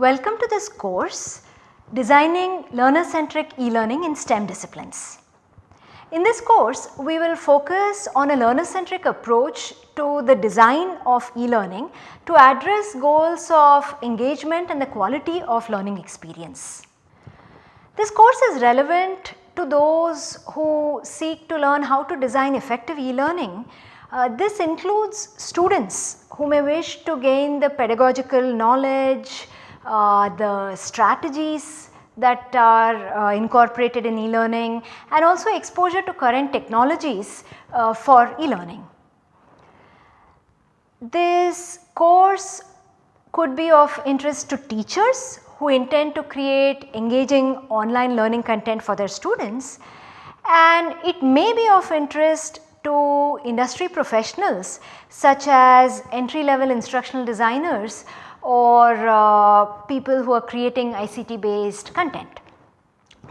Welcome to this course Designing Learner Centric E-Learning in STEM Disciplines. In this course we will focus on a learner centric approach to the design of e-learning to address goals of engagement and the quality of learning experience. This course is relevant to those who seek to learn how to design effective e-learning. Uh, this includes students who may wish to gain the pedagogical knowledge, the strategies that are uh, incorporated in e-learning and also exposure to current technologies uh, for e-learning. This course could be of interest to teachers who intend to create engaging online learning content for their students and it may be of interest to industry professionals such as entry level instructional designers or uh, people who are creating ICT based content.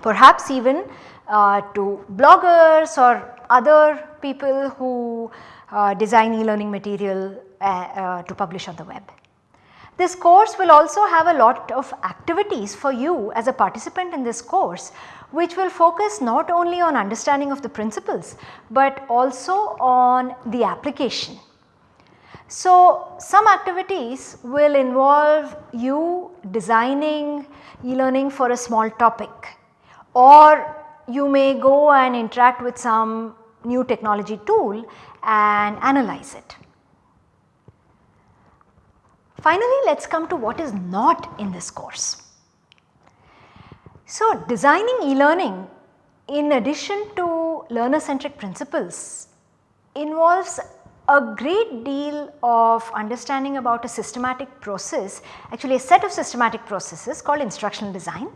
Perhaps even uh, to bloggers or other people who uh, design e-learning material uh, uh, to publish on the web. This course will also have a lot of activities for you as a participant in this course which will focus not only on understanding of the principles but also on the application. So, some activities will involve you designing e-learning for a small topic or you may go and interact with some new technology tool and analyze it. Finally, let us come to what is not in this course. So, designing e-learning in addition to learner centric principles involves a great deal of understanding about a systematic process actually a set of systematic processes called instructional design.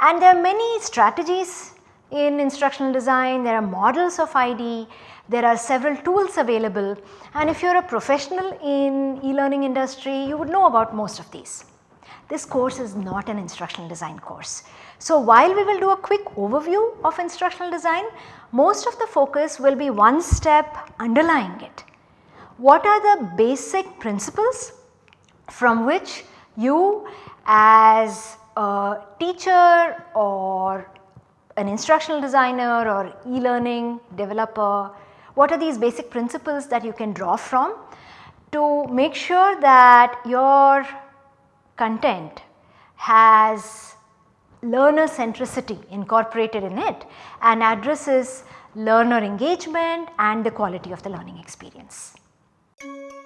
And there are many strategies in instructional design, there are models of ID, there are several tools available. And if you are a professional in e-learning industry you would know about most of these. This course is not an instructional design course. So, while we will do a quick overview of instructional design, most of the focus will be one step underlying it what are the basic principles from which you as a teacher or an instructional designer or e-learning developer, what are these basic principles that you can draw from to make sure that your content has learner centricity incorporated in it and addresses learner engagement and the quality of the learning experience. Thank you.